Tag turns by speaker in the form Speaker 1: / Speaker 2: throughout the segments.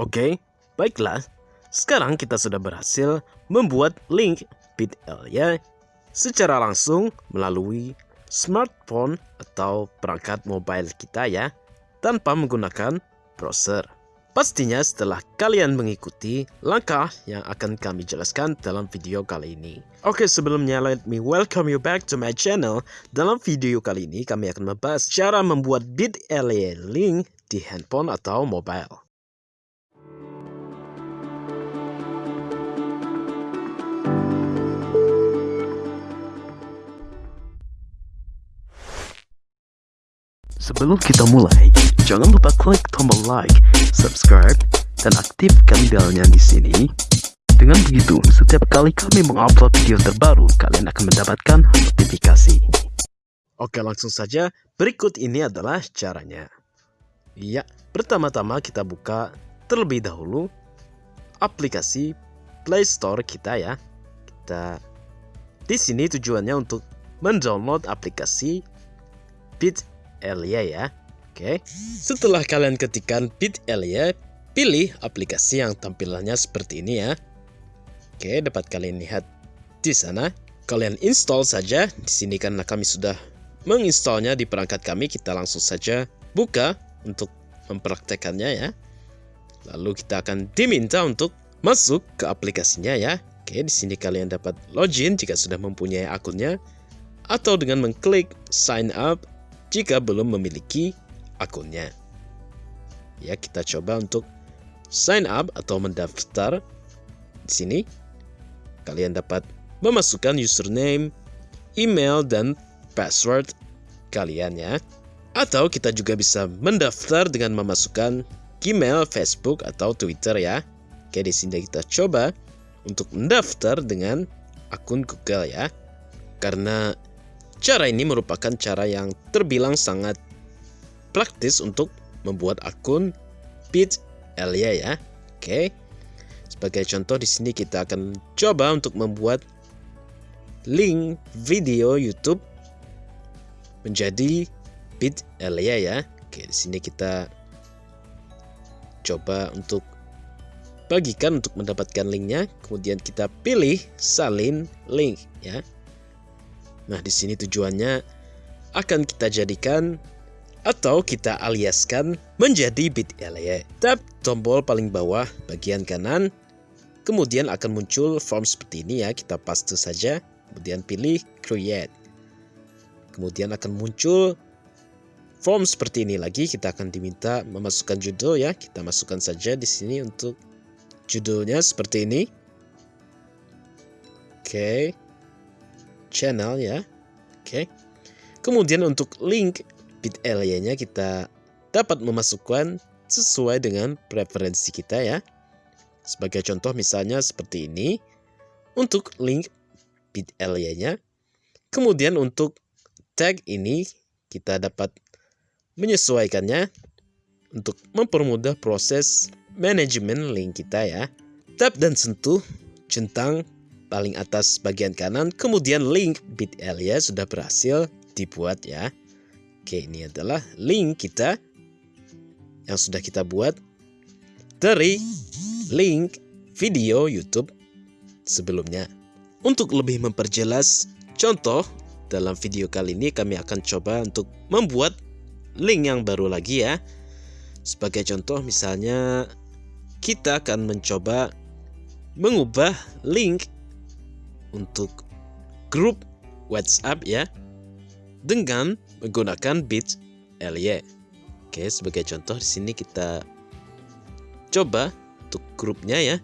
Speaker 1: Oke, baiklah. Sekarang kita sudah berhasil membuat link bit.ly secara langsung melalui smartphone atau perangkat mobile kita ya, tanpa menggunakan browser. Pastinya setelah kalian mengikuti langkah yang akan kami jelaskan dalam video kali ini. Oke sebelumnya let me welcome you back to my channel. Dalam video kali ini kami akan membahas cara membuat bit.ly link di handphone atau mobile. Sebelum kita mulai, jangan lupa klik tombol like, subscribe, dan aktifkan belnya di sini. Dengan begitu, setiap kali kami mengupload video terbaru, kalian akan mendapatkan notifikasi. Oke, langsung saja. Berikut ini adalah caranya. Ya, pertama-tama kita buka terlebih dahulu aplikasi Play Store kita ya. Kita di sini tujuannya untuk mendownload aplikasi Bit Elia ya. Oke. Setelah kalian ketikkan bit.ly, pilih aplikasi yang tampilannya seperti ini ya. Oke, dapat kalian lihat di sana. Kalian install saja. Di sini karena kami sudah menginstalnya di perangkat kami, kita langsung saja buka untuk mempraktekannya ya. Lalu kita akan diminta untuk masuk ke aplikasinya ya. Oke, di sini kalian dapat login jika sudah mempunyai akunnya atau dengan mengklik sign up jika belum memiliki akunnya. Ya, kita coba untuk sign up atau mendaftar. Di sini kalian dapat memasukkan username, email dan password kalian ya. Atau kita juga bisa mendaftar dengan memasukkan Gmail, Facebook atau Twitter ya. Oke, di sini kita coba untuk mendaftar dengan akun Google ya. Karena Cara ini merupakan cara yang terbilang sangat praktis untuk membuat akun bit.ly ya. Oke. Sebagai contoh di sini kita akan coba untuk membuat link video YouTube menjadi bit.ly ya. Oke, di sini kita coba untuk bagikan untuk mendapatkan linknya. Kemudian kita pilih salin link ya. Nah, di sini tujuannya akan kita jadikan atau kita aliaskan menjadi bit.ly. Tap tombol paling bawah bagian kanan, kemudian akan muncul form seperti ini ya, kita paste saja, kemudian pilih create. Kemudian akan muncul form seperti ini lagi, kita akan diminta memasukkan judul ya, kita masukkan saja di sini untuk judulnya seperti ini. Oke. Okay channel ya. Oke. Kemudian untuk link bit.ly-nya kita dapat memasukkan sesuai dengan preferensi kita ya. Sebagai contoh misalnya seperti ini. Untuk link bit.ly-nya. Kemudian untuk tag ini kita dapat menyesuaikannya untuk mempermudah proses manajemen link kita ya. Tap dan sentuh centang paling atas bagian kanan, kemudian link bit.ly sudah berhasil dibuat ya. Oke, ini adalah link kita yang sudah kita buat dari link video YouTube sebelumnya. Untuk lebih memperjelas contoh dalam video kali ini kami akan coba untuk membuat link yang baru lagi ya. Sebagai contoh misalnya kita akan mencoba mengubah link untuk grup WhatsApp ya dengan menggunakan bit.ly. Oke, sebagai contoh di sini kita coba untuk grupnya ya.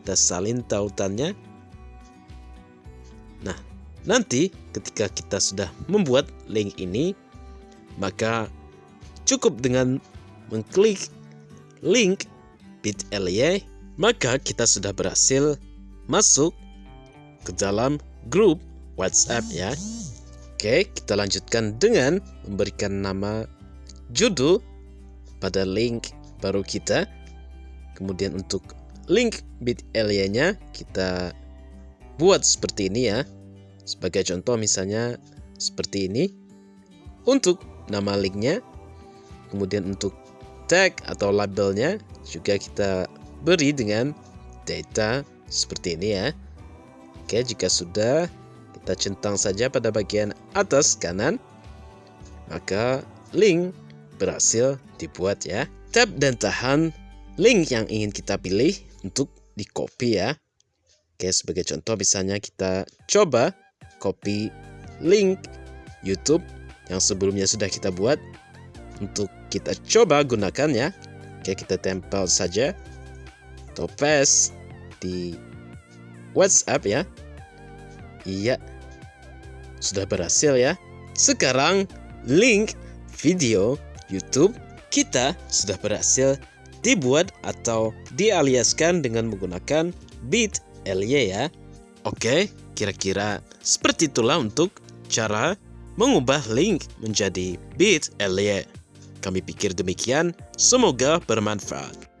Speaker 1: Kita salin tautannya. Nah, nanti ketika kita sudah membuat link ini, maka cukup dengan mengklik link bit.ly, maka kita sudah berhasil masuk ke dalam grup WhatsApp ya. Oke, kita lanjutkan dengan memberikan nama judul pada link baru kita. Kemudian untuk link bit.ly-nya kita buat seperti ini ya. Sebagai contoh misalnya seperti ini. Untuk nama linknya. Kemudian untuk tag atau labelnya
Speaker 2: juga kita beri dengan data seperti ini ya. Oke, jika sudah, kita centang saja pada bagian atas kanan, maka link berhasil dibuat ya. Tap dan tahan link yang ingin kita pilih untuk di copy ya. Oke, sebagai contoh misalnya kita coba copy link YouTube yang sebelumnya sudah kita buat untuk kita coba gunakan ya. Oke, kita tempel saja atau paste di WhatsApp ya. Iya, sudah berhasil ya. Sekarang link video YouTube kita sudah berhasil dibuat atau dialiaskan dengan menggunakan bit.ly ya. Oke, kira-kira seperti itulah untuk cara mengubah link menjadi bit.ly. Kami pikir demikian, semoga bermanfaat.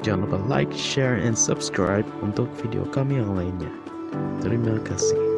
Speaker 1: Jangan lupa like, share, and subscribe untuk video kami yang lainnya. Terima kasih.